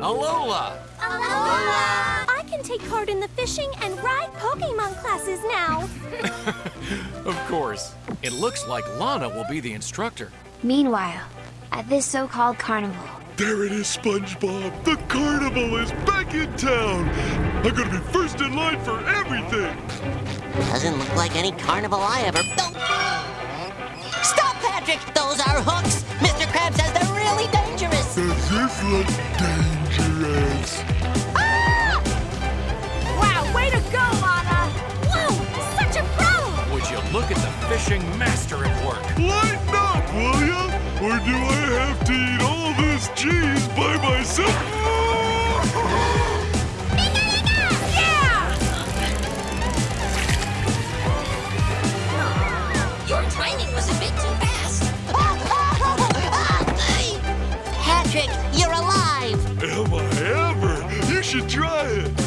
Alola! Alola! I can take part in the fishing and ride Pokemon classes now. Of course. It looks like Lana will be the instructor. Meanwhile, at this so-called carnival, There it is, SpongeBob. The carnival is back in town. I'm gonna be first in line for everything. Doesn't look like any carnival I ever. Oh. Stop, Patrick! Those are hooks! Does this look dangerous? Ah! Wow, way to go, Lana! Whoa, such a pro! Would you look at the fishing master at work? Lighten up, will ya? Or do should try it.